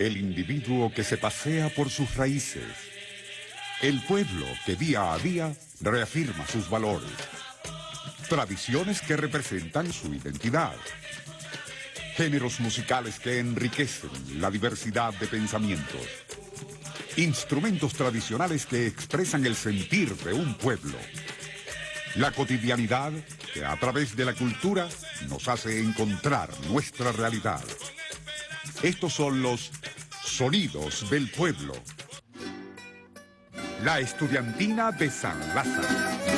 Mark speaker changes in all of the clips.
Speaker 1: El individuo que se pasea por sus raíces. El pueblo que día a día reafirma sus valores. Tradiciones que representan su identidad. Géneros musicales que enriquecen la diversidad de pensamientos. Instrumentos tradicionales que expresan el sentir de un pueblo. La cotidianidad que a través de la cultura nos hace encontrar nuestra realidad. Estos son los sonidos del pueblo. La estudiantina de San Lázaro.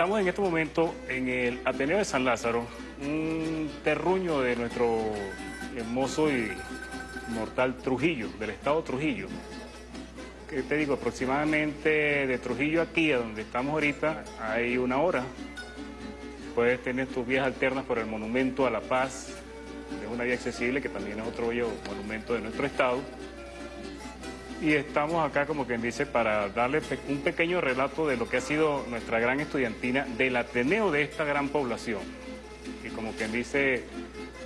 Speaker 2: Estamos en este momento en el Ateneo de San Lázaro, un terruño de nuestro hermoso y mortal Trujillo, del estado Trujillo. Que te digo, aproximadamente de Trujillo aquí, a donde estamos ahorita, hay una hora. Puedes tener tus vías alternas por el Monumento a la Paz, es una vía accesible que también es otro monumento de nuestro estado y estamos acá, como quien dice, para darle un pequeño relato de lo que ha sido nuestra gran estudiantina del Ateneo de esta gran población. Y como quien dice,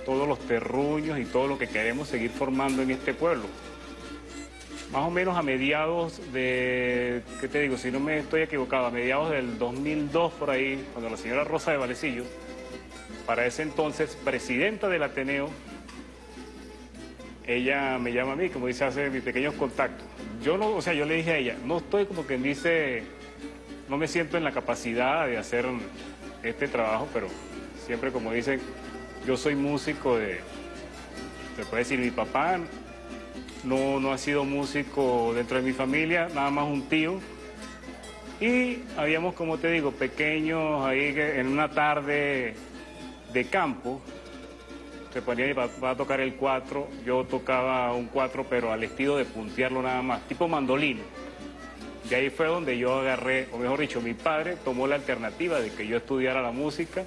Speaker 2: todos los terruños y todo lo que queremos seguir formando en este pueblo. Más o menos a mediados de, ¿qué te digo? Si no me estoy equivocado, a mediados del 2002 por ahí, cuando la señora Rosa de Valecillo, para ese entonces presidenta del Ateneo, ella me llama a mí, como dice, hace mis pequeños contactos. Yo no, o sea, yo le dije a ella, no estoy como quien dice, no me siento en la capacidad de hacer este trabajo, pero siempre como dicen, yo soy músico de, se puede decir, mi papá no, no ha sido músico dentro de mi familia, nada más un tío. Y habíamos, como te digo, pequeños ahí en una tarde de campo, se ponía mi papá a tocar el cuatro, yo tocaba un cuatro, pero al estilo de puntearlo nada más, tipo mandolino. Y ahí fue donde yo agarré, o mejor dicho, mi padre tomó la alternativa de que yo estudiara la música.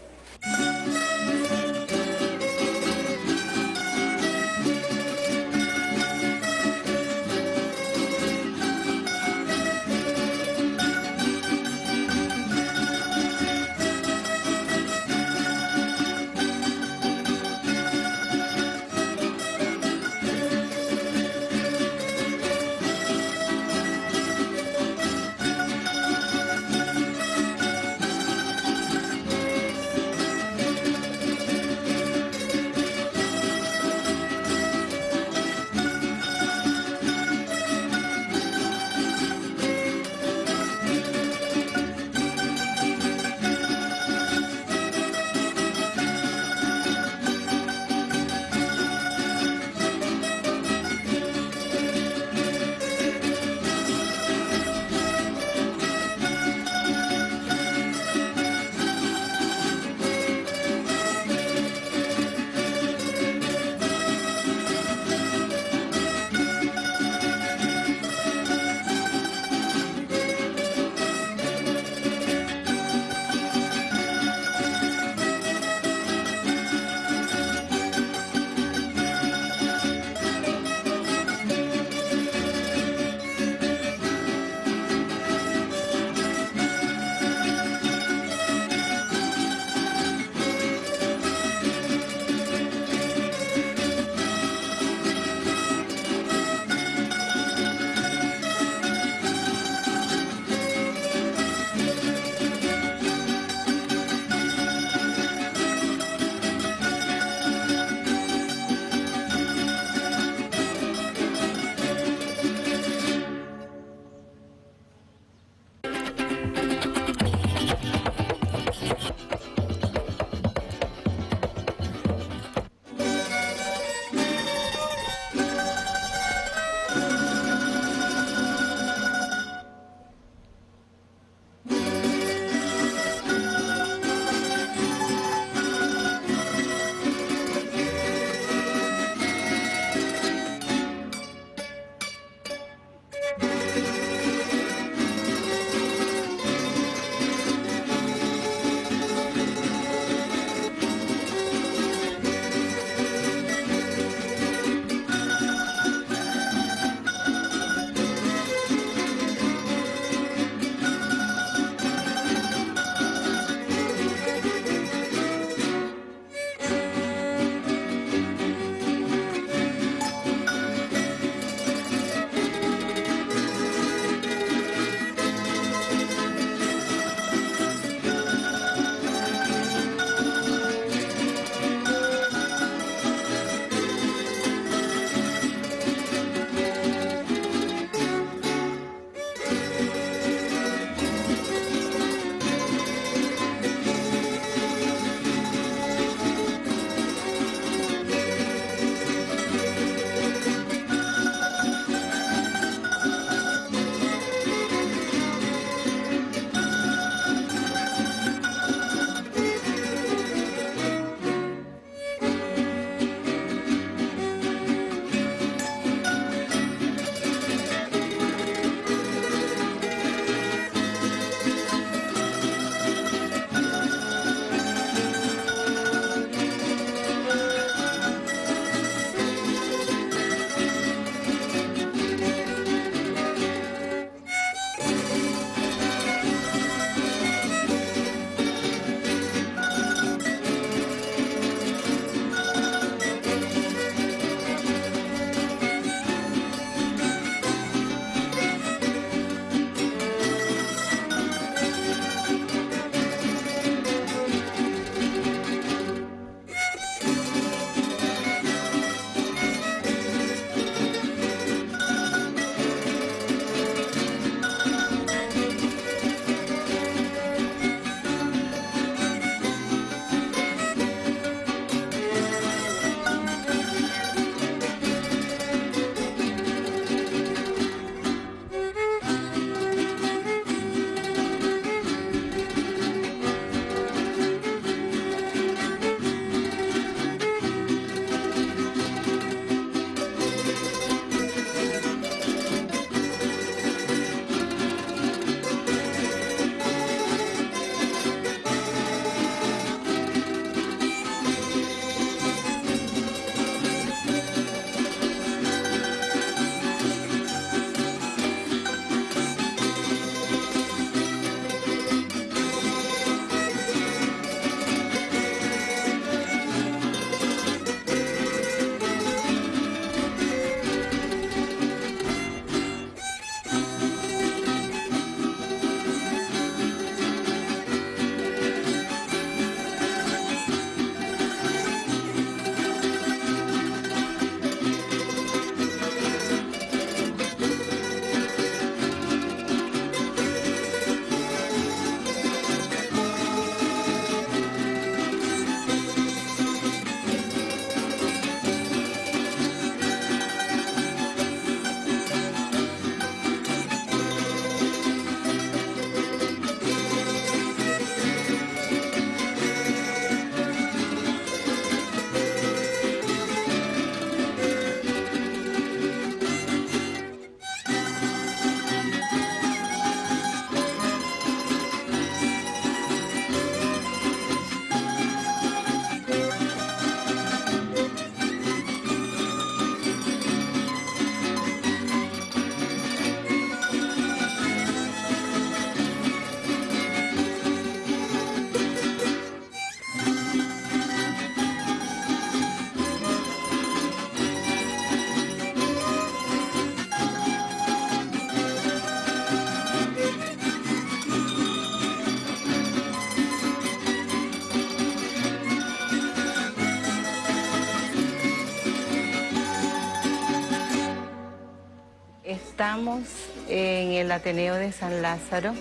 Speaker 3: Estamos en el Ateneo de San Lázaro,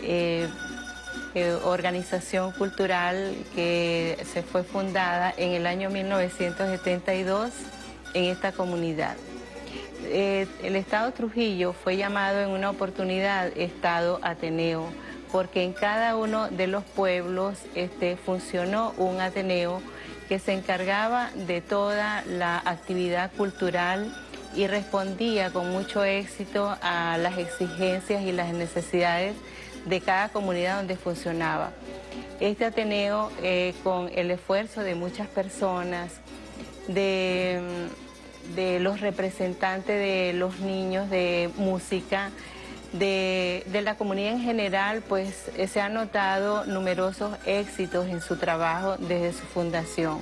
Speaker 3: eh, eh, organización cultural que se fue fundada en el año 1972 en esta comunidad. Eh, el Estado Trujillo fue llamado en una oportunidad Estado Ateneo, porque en cada uno de los pueblos este, funcionó un Ateneo que se encargaba de toda la actividad cultural y respondía con mucho éxito a las exigencias y las necesidades de cada comunidad donde funcionaba. Este Ateneo, eh, con el esfuerzo de muchas personas, de, los representantes de los niños de música, de, de, la comunidad en general, pues eh, se han notado numerosos éxitos en su trabajo desde su fundación.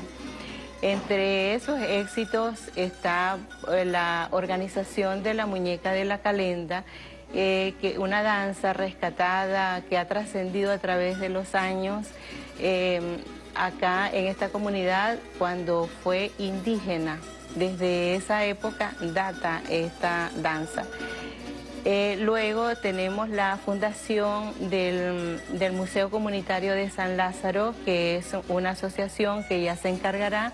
Speaker 3: Entre esos éxitos está eh, la organización de la muñeca de la calenda, eh, que una danza rescatada que ha trascendido a través de los años em, acá en esta comunidad cuando fue indígena. Desde esa época data esta danza. Eh, luego tenemos la fundación del, Museo Comunitario de San Lázaro, que es una asociación que ya se encargará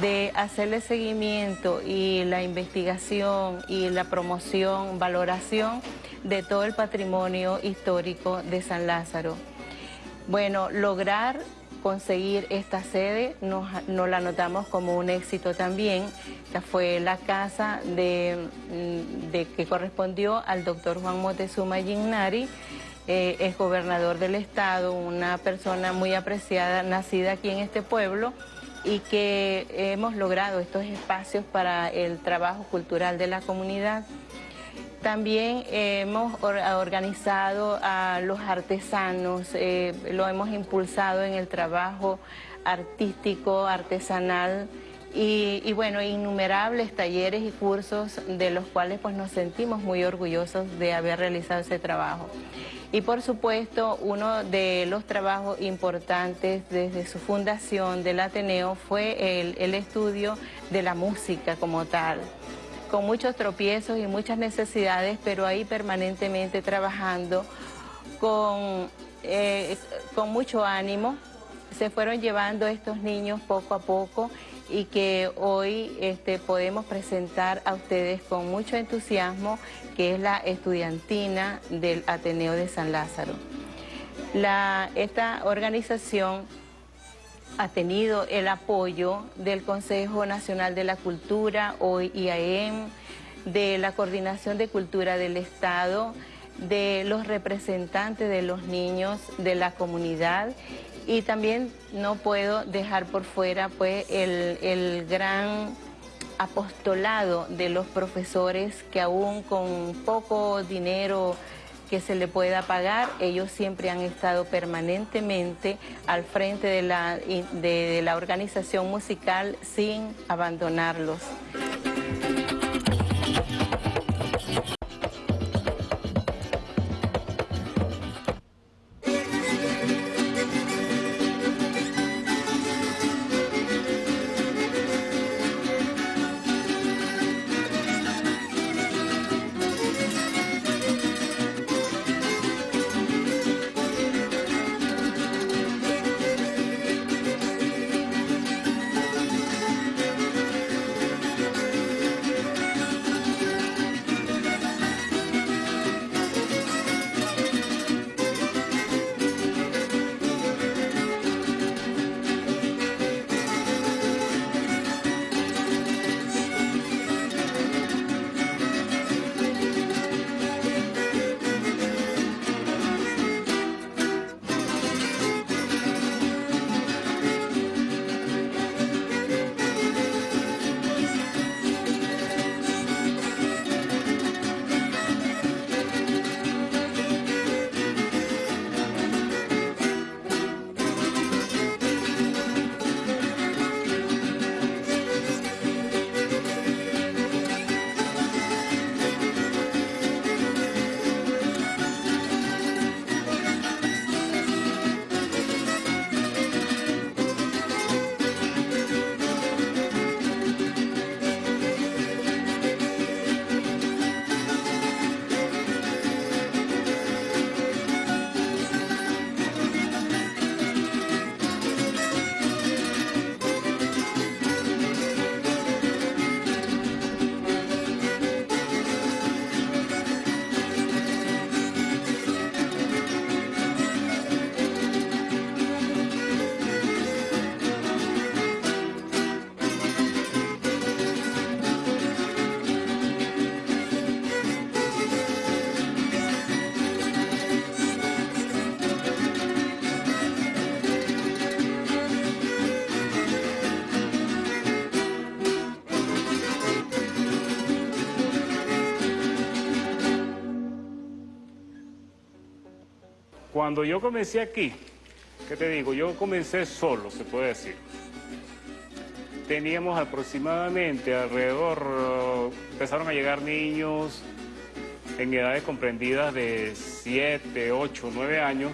Speaker 3: de hacerle seguimiento y la investigación y la promoción, valoración de todo el patrimonio histórico de San Lázaro. Bueno, lograr conseguir esta sede nos, la notamos como un éxito también. Esta fue la casa de, mm, que correspondió al doctor Juan Motezuma Gignari, eh, es gobernador del estado, una persona muy apreciada, nacida aquí en este pueblo y que hemos logrado estos espacios para el trabajo cultural de la comunidad. También hemos organizado a los artesanos, eh, lo hemos impulsado en el trabajo artístico, artesanal y, bueno, innumerables talleres y cursos de los cuales pues nos sentimos muy orgullosos de haber realizado ese trabajo. Y por supuesto, uno de los trabajos importantes desde su fundación del Ateneo fue el estudio de la música como tal con muchos tropiezos y muchas necesidades, pero ahí permanentemente trabajando con, eh, con mucho ánimo. Se fueron llevando estos niños poco a poco y que hoy este, podemos presentar a ustedes con mucho entusiasmo, que es la estudiantina del Ateneo de San Lázaro. Esta organización ha tenido el apoyo del Consejo Nacional de la Cultura, hoy IAEM, de la Coordinación de Cultura del Estado, de los representantes de los niños de la comunidad. Y también no puedo dejar por fuera pues el, el gran apostolado de los profesores que aún con poco dinero que se le pueda pagar. Ellos siempre han estado permanentemente al frente de la, de la organización musical sin abandonarlos.
Speaker 2: Cuando yo comencé aquí, ¿qué te digo? Yo comencé solo, se puede decir. Teníamos aproximadamente alrededor, eh, empezaron a llegar niños en edades comprendidas de 7, 8, 9 años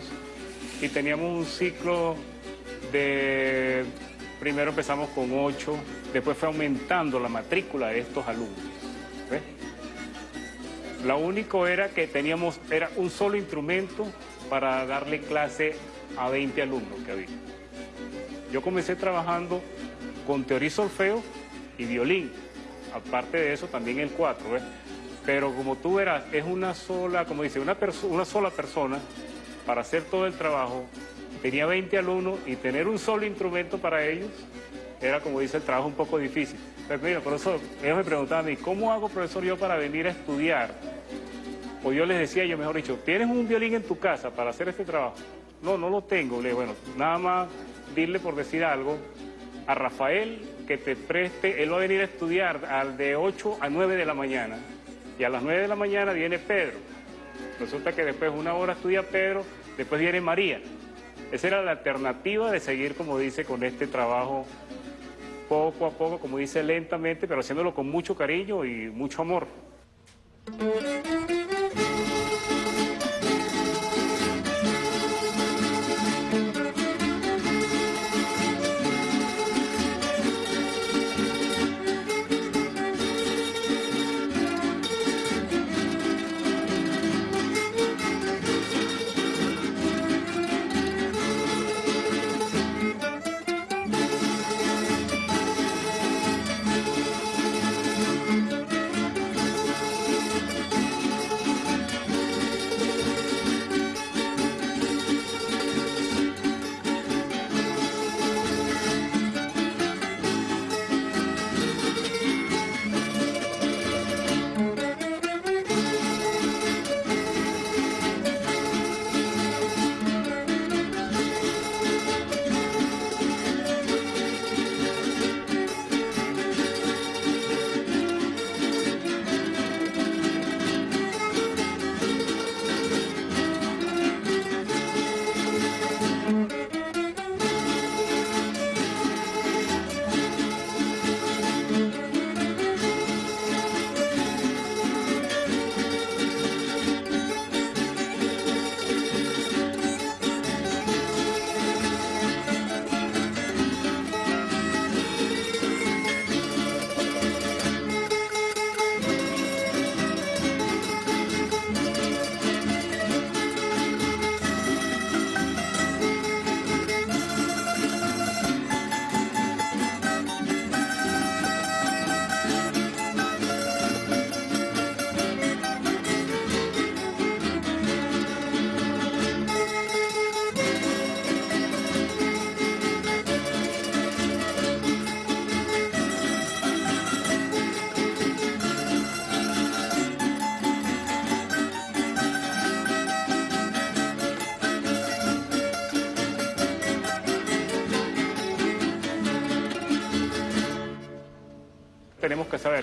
Speaker 2: y teníamos un ciclo de, primero empezamos con 8, después fue aumentando la matrícula de estos alumnos. ¿ves? Lo único era que teníamos, era un solo instrumento para darle clase a 20 alumnos que había. Yo comencé trabajando con teoría solfeo y violín. Aparte de eso, también el 4, ¿ves? Pero como tú verás, es una sola, como dice, una, una sola persona para hacer todo el trabajo. Tenía 20 alumnos y tener un solo instrumento para ellos era, como dice, el trabajo un poco difícil. Pero mira, por eso ellos me preguntaban a mí, ¿cómo hago, profesor, yo para venir a estudiar? O yo les decía, yo mejor dicho, ¿tienes un violín en tu casa para hacer este trabajo? No, no lo tengo. Le bueno, nada más dile por decir algo a Rafael que te preste, él va a venir a estudiar al de 8 a 9 de la mañana. Y a las 9 de la mañana viene Pedro. Resulta que después una hora estudia Pedro, después viene María. Esa era la alternativa de seguir, como dice, con este trabajo poco a poco, como dice, lentamente, pero haciéndolo con mucho cariño y mucho amor.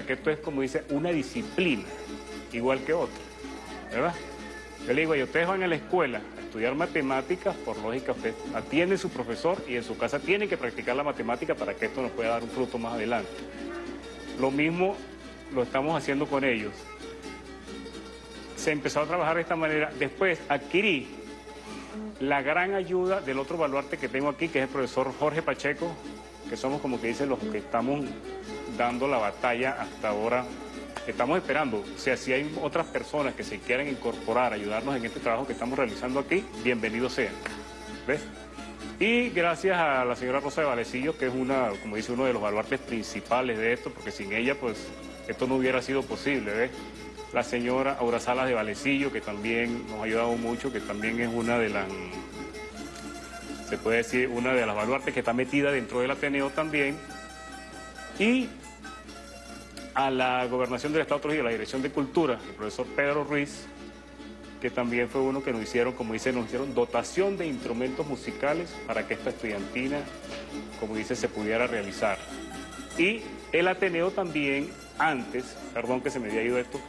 Speaker 2: Que esto es, como dice, una disciplina, igual que otra, ¿verdad? Yo le digo, y ustedes van a la escuela a estudiar matemáticas, por lógica, usted atiende a su profesor y en su casa tienen que practicar la matemática para que esto nos pueda dar un fruto más adelante. Lo mismo lo estamos haciendo con ellos. Se empezó a trabajar de esta manera. Después adquirí la gran ayuda del otro baluarte que tengo aquí, que es el profesor Jorge Pacheco, que somos como que dicen los que estamos dando la batalla hasta ahora. Estamos esperando, o sea, si hay otras personas que se quieran incorporar, ayudarnos en este trabajo que estamos realizando aquí, bienvenidos sean. ¿Ves? Y gracias a la señora Rosa de Valecillo, que es una, como dice, uno de los baluartes principales de esto, porque sin ella, pues, esto no hubiera sido posible, ¿ves? La señora Aura Salas de Valecillo, que también nos ha ayudado mucho, que también es una de las, se puede decir, una de las baluartes que está metida dentro del Ateneo también. Y a la gobernación del Estado Trujillo, a la Dirección de Cultura, el profesor Pedro Ruiz, que también fue uno que nos hicieron, como dice, nos hicieron dotación de instrumentos musicales para que esta estudiantina, como dice, se pudiera realizar. Y el Ateneo también, antes, perdón que se me había ido esto,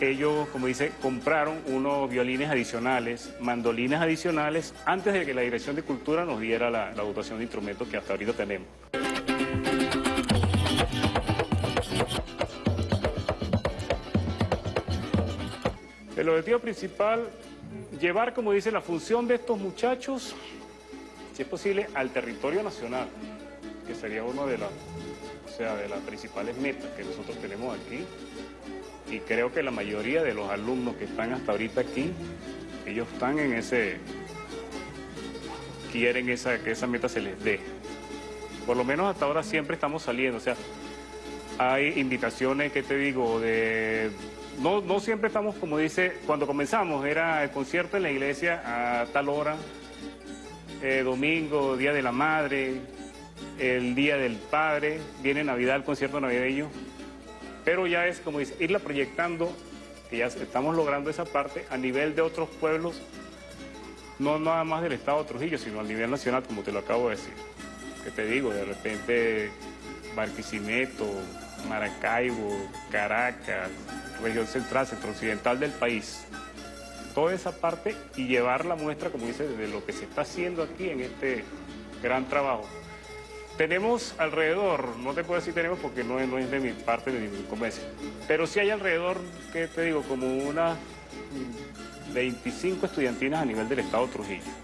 Speaker 2: ellos, como dice, compraron unos violines adicionales, mandolines adicionales, antes de que la Dirección de Cultura nos diera la, la dotación de instrumentos que hasta ahorita tenemos. El objetivo principal, llevar, como dice, la función de estos muchachos, si es posible, al territorio nacional, que sería una de las, o sea, de las principales metas que nosotros tenemos aquí. Y creo que la mayoría de los alumnos que están hasta ahorita aquí, ellos están en ese, quieren esa, que esa meta se les dé. Por lo menos hasta ahora siempre estamos saliendo, o sea, hay invitaciones, que te digo, de no, no siempre estamos, como dice, cuando comenzamos, era el concierto en la iglesia a tal hora, eh, domingo, Día de la Madre, el Día del Padre, viene Navidad, el concierto navideño, pero ya es, como dice, irla proyectando, que ya estamos logrando esa parte a nivel de otros pueblos, no nada más del Estado de Trujillo, sino a nivel nacional, como te lo acabo de decir. Que te digo, de repente Barquisimeto, Maracaibo, Caracas, región central, centro occidental del país. Toda esa parte y llevar la muestra, como dice, de lo que se está haciendo aquí en este gran trabajo. Tenemos alrededor, no te puedo decir tenemos porque no es, de mi parte de mi comercio, pero sí hay alrededor, que te digo, como unas 25 estudiantinas a nivel del estado Trujillo.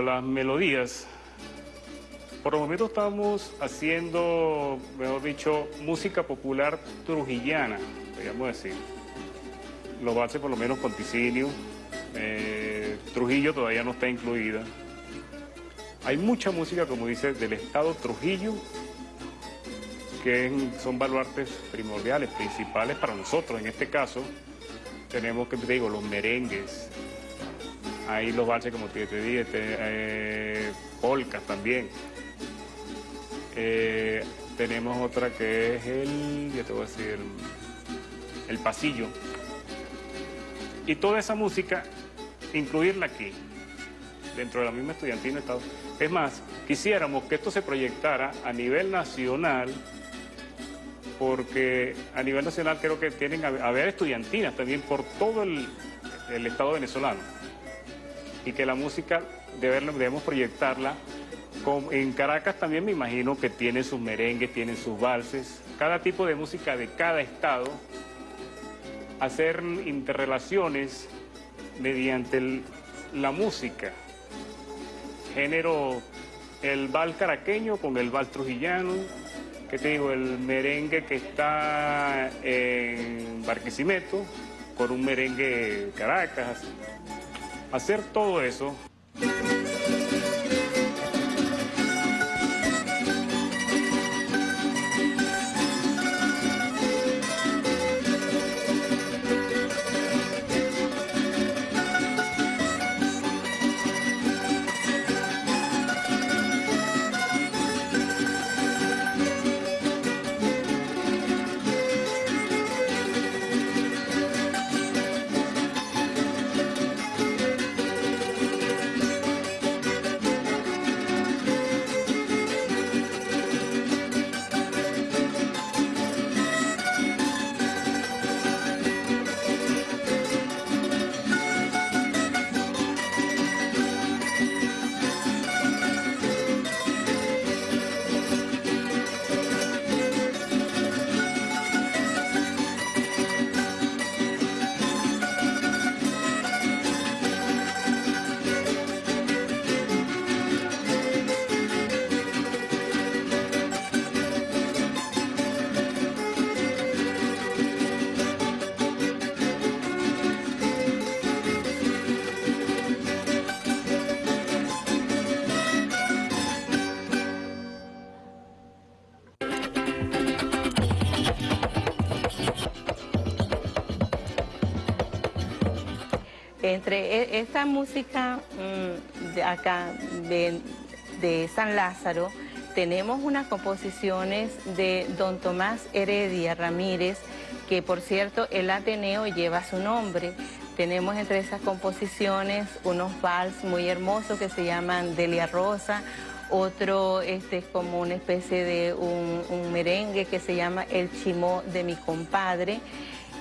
Speaker 2: Las melodías. Por el momento estamos haciendo, mejor dicho, música popular trujillana, podríamos decir. Los valses por lo menos con Ticinio. Eh, Trujillo todavía no está incluida. Hay mucha música, como dice, del estado Trujillo, que son baluartes primordiales, principales para nosotros. En este caso, tenemos, que te digo, los merengues, Ahí los valses, como te, dije, este, eh, polcas también. Eh, tenemos otra que es el, ya te voy a decir, el, pasillo. Y toda esa música, incluirla aquí, dentro de la misma estudiantina. Es más, quisiéramos que esto se proyectara a nivel nacional, porque a nivel nacional creo que tienen a haber estudiantinas también por todo el Estado venezolano y que la música debemos proyectarla. en Caracas también me imagino que tiene sus merengues, tiene sus valses, cada tipo de música de cada estado, hacer interrelaciones mediante la música, género, el val caraqueño con el val trujillano, que te digo, el merengue que está en Barquisimeto, con un merengue Caracas, hacer todo eso
Speaker 3: Entre e, esta música mm, de acá de, San Lázaro, tenemos unas composiciones de don Tomás Heredia Ramírez, que por cierto el Ateneo lleva su nombre. Tenemos entre esas composiciones unos vals muy hermosos que se llaman Delia Rosa, otro este, es como una especie de un, un merengue que se llama El Chimó de mi compadre.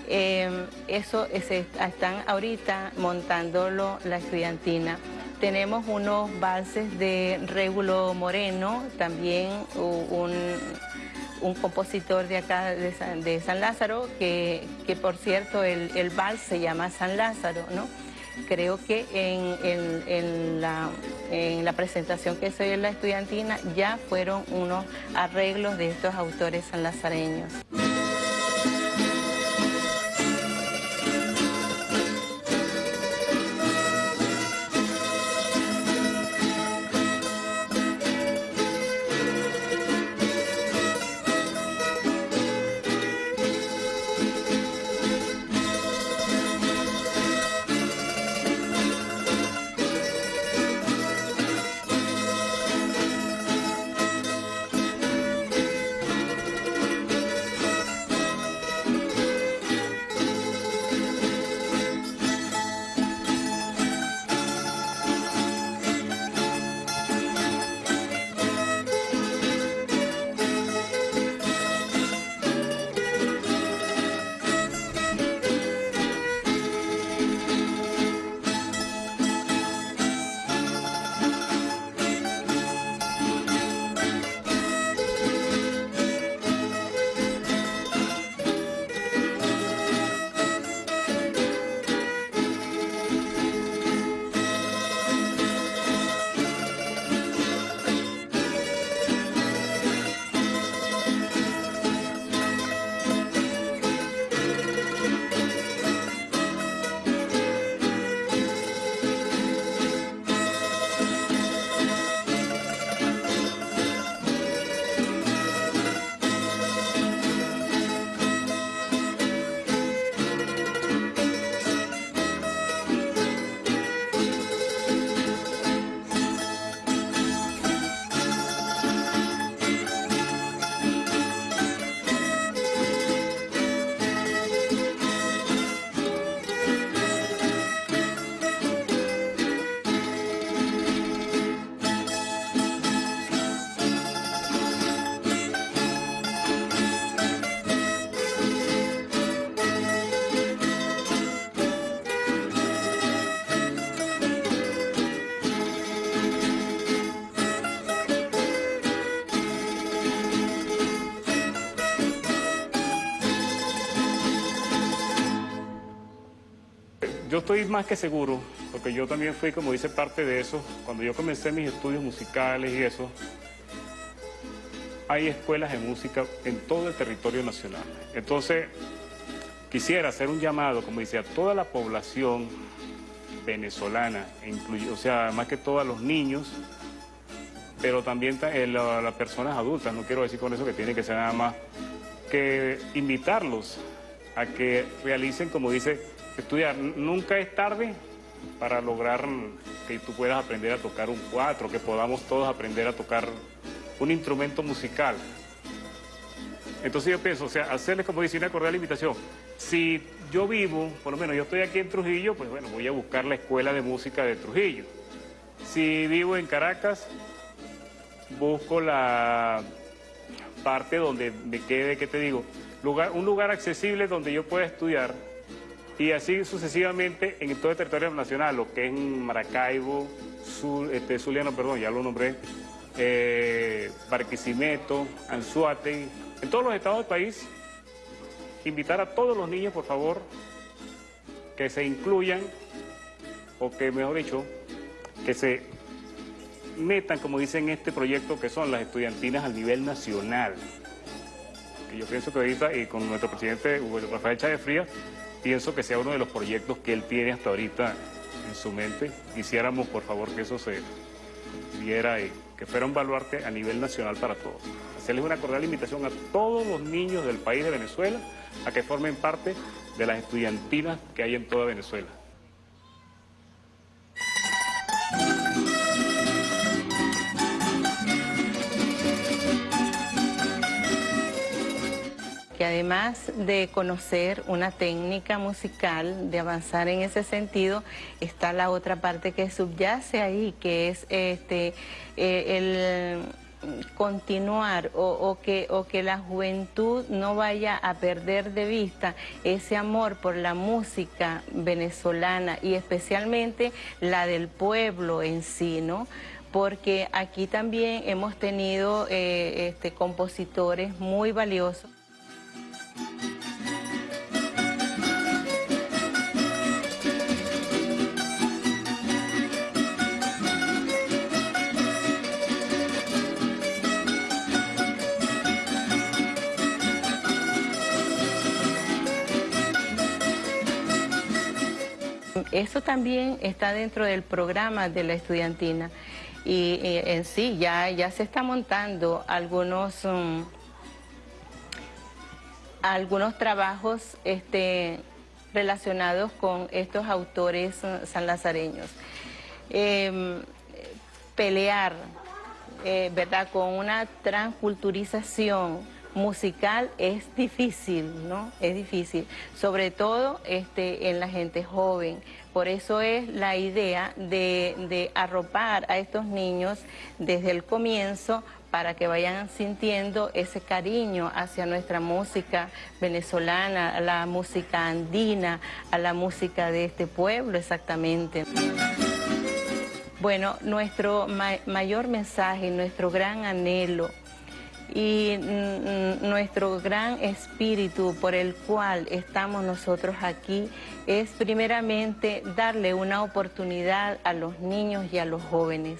Speaker 3: Em, eso están ahorita montándolo la estudiantina. Tenemos unos valses de Régulo Moreno, también un, compositor de acá de San, Lázaro, que, por cierto el, el, vals se llama San Lázaro, ¿no? Creo que en, la, en la presentación que soy en la estudiantina ya fueron unos arreglos de estos autores sanlazareños.
Speaker 2: Estoy más que seguro, porque yo también fui, como dice, parte de eso. Cuando yo comencé mis estudios musicales y eso, hay escuelas de música en todo el territorio nacional. Entonces, quisiera hacer un llamado, como dice, a toda la población venezolana, o sea, más que todo los niños, pero también a eh, las personas adultas, no quiero decir con eso que tiene que ser nada más, que invitarlos a que realicen, como dice, estudiar. Nunca es tarde para lograr que tú puedas aprender a tocar un cuatro, que podamos todos aprender a tocar un instrumento musical. Entonces yo pienso, o sea, hacerles como dice una cordial invitación. Si yo vivo, por lo menos yo estoy aquí en Trujillo, pues bueno, voy a buscar la escuela de música de Trujillo. Si vivo en Caracas, busco la parte donde me quede, ¿qué te digo? Lugar, un lugar accesible donde yo pueda estudiar y así sucesivamente en todo el territorio nacional, lo que es Maracaibo, este, Zuliano, perdón, ya lo nombré, eh, Barquisimeto, Anzuate, en todos los estados del país, invitar a todos los niños, por favor, que se incluyan, o que, mejor dicho, que se metan, como dicen en este proyecto, que son las estudiantinas a nivel nacional. Que yo pienso que ahorita, y con nuestro presidente Rafael Chávez Frías, pienso que sea uno de los proyectos que él tiene hasta ahorita en su mente. Quisiéramos, por favor, que eso se diera y que fuera un baluarte a nivel nacional para todos. Hacerles una cordial invitación a todos los niños del país de Venezuela a que formen parte de las estudiantinas que hay en toda Venezuela.
Speaker 3: Además de conocer una técnica musical, de avanzar en ese sentido, está la otra parte que subyace ahí, que es este, eh, el continuar o, que, o que la juventud no vaya a perder de vista ese amor por la música venezolana y especialmente la del pueblo en sí, ¿no? porque aquí también hemos tenido eh, este, compositores muy valiosos. Eso también está dentro del programa de la estudiantina. Y, en sí ya, ya se está montando algunos... Um, algunos trabajos este, relacionados con estos autores uh, sanlazareños. Em, pelear, eh, ¿verdad?, con una transculturización musical es difícil, ¿no? Es difícil, sobre todo este, en la gente joven. Por eso es la idea de, de arropar a estos niños desde el comienzo para que vayan sintiendo ese cariño hacia nuestra música venezolana, a la música andina, a la música de este pueblo exactamente. Bueno, nuestro mayor mensaje, nuestro gran anhelo y nuestro gran espíritu por el cual estamos nosotros aquí es primeramente darle una oportunidad a los niños y a los jóvenes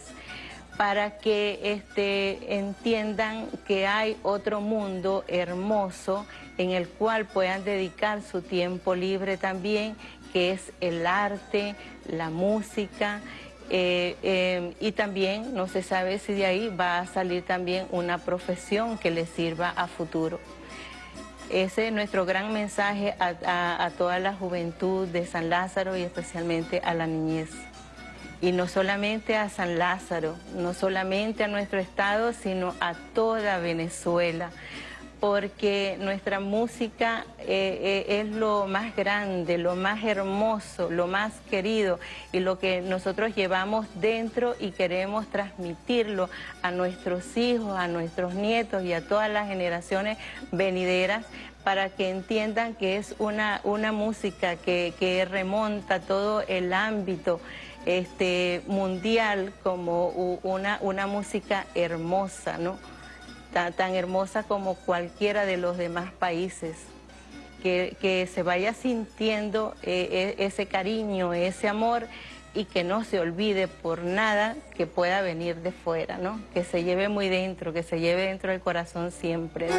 Speaker 3: para que este, entiendan que hay otro mundo hermoso en el cual puedan dedicar su tiempo libre también, que es el arte, la música, eh, eh, y también no se sabe si de ahí va a salir también una profesión que les sirva a futuro. Ese es nuestro gran mensaje a toda la juventud de San Lázaro y especialmente a la niñez y no solamente a San Lázaro, no solamente a nuestro estado, sino a toda Venezuela, porque nuestra música eh, eh, es lo más grande, lo más hermoso, lo más querido y lo que nosotros llevamos dentro y queremos transmitirlo a nuestros hijos, a nuestros nietos y a todas las generaciones venideras para que entiendan que es una, una música que, que remonta todo el ámbito este, mundial como una, una música hermosa, ¿no? Tan, hermosa como cualquiera de los demás países. que, se vaya sintiendo eh, e, ese cariño, ese amor y que no se olvide por nada que pueda venir de fuera, ¿no? Que se lleve muy dentro, que se lleve dentro del corazón siempre.